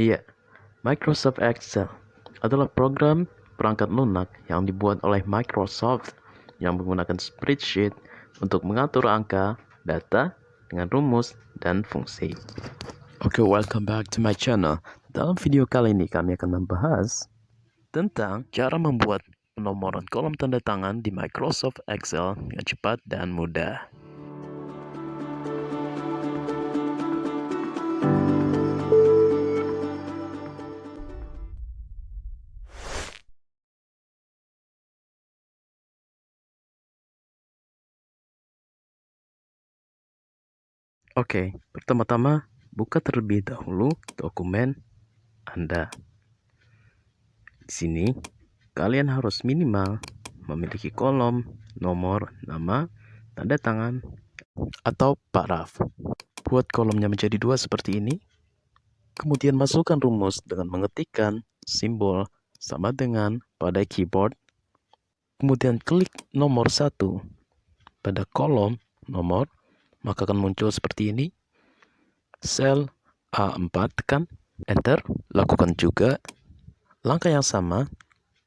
Iya, Microsoft Excel adalah program perangkat lunak yang dibuat oleh Microsoft yang menggunakan spreadsheet untuk mengatur angka, data, dengan rumus, dan fungsi. Oke, okay, welcome back to my channel. Dalam video kali ini kami akan membahas tentang cara membuat penomoran kolom tanda tangan di Microsoft Excel dengan cepat dan mudah. Oke, pertama-tama buka terlebih dahulu dokumen Anda. Di sini, kalian harus minimal memiliki kolom, nomor, nama, tanda tangan, atau paraf. Buat kolomnya menjadi dua seperti ini. Kemudian masukkan rumus dengan mengetikkan simbol sama dengan pada keyboard. Kemudian klik nomor satu pada kolom nomor maka akan muncul seperti ini. Sel A4 tekan, enter, lakukan juga langkah yang sama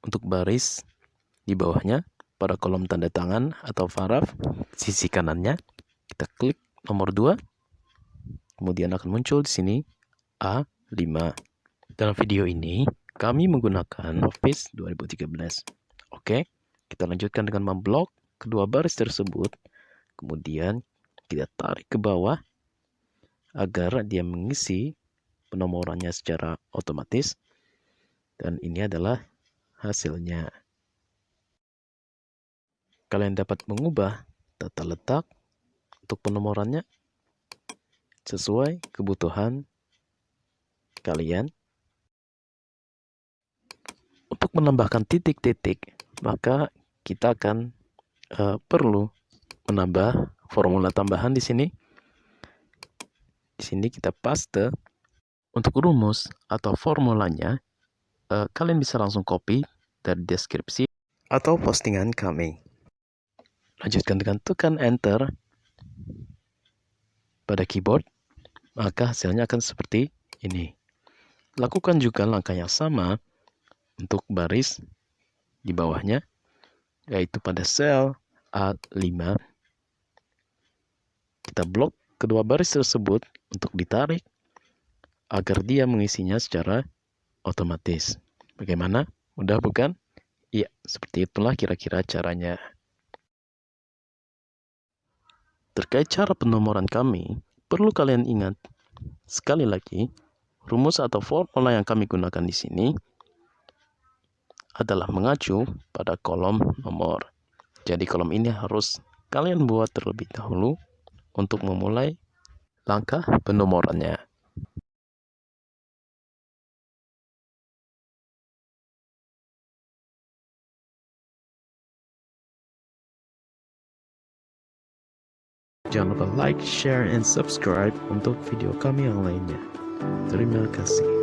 untuk baris di bawahnya pada kolom tanda tangan atau paraf sisi kanannya. Kita klik nomor 2. Kemudian akan muncul di sini A5. Dalam video ini kami menggunakan Office 2013. Oke, kita lanjutkan dengan memblok kedua baris tersebut. Kemudian kita tarik ke bawah agar dia mengisi penomorannya secara otomatis. Dan ini adalah hasilnya. Kalian dapat mengubah tata letak untuk penomorannya sesuai kebutuhan kalian. Untuk menambahkan titik-titik maka kita akan uh, perlu menambah formula tambahan di sini. Di sini kita paste untuk rumus atau formulanya. Eh, kalian bisa langsung copy dari deskripsi atau postingan kami. Lanjutkan dengan tekan enter pada keyboard, maka hasilnya akan seperti ini. Lakukan juga langkah yang sama untuk baris di bawahnya, yaitu pada sel A5 kita blok kedua baris tersebut untuk ditarik agar dia mengisinya secara otomatis. Bagaimana? Mudah bukan? Iya, seperti itulah kira-kira caranya. Terkait cara penomoran kami, perlu kalian ingat, sekali lagi, rumus atau formula yang kami gunakan di sini adalah mengacu pada kolom nomor. Jadi kolom ini harus kalian buat terlebih dahulu untuk memulai langkah penomorannya. Jangan lupa like, share, and subscribe untuk video kami yang lainnya. Terima kasih.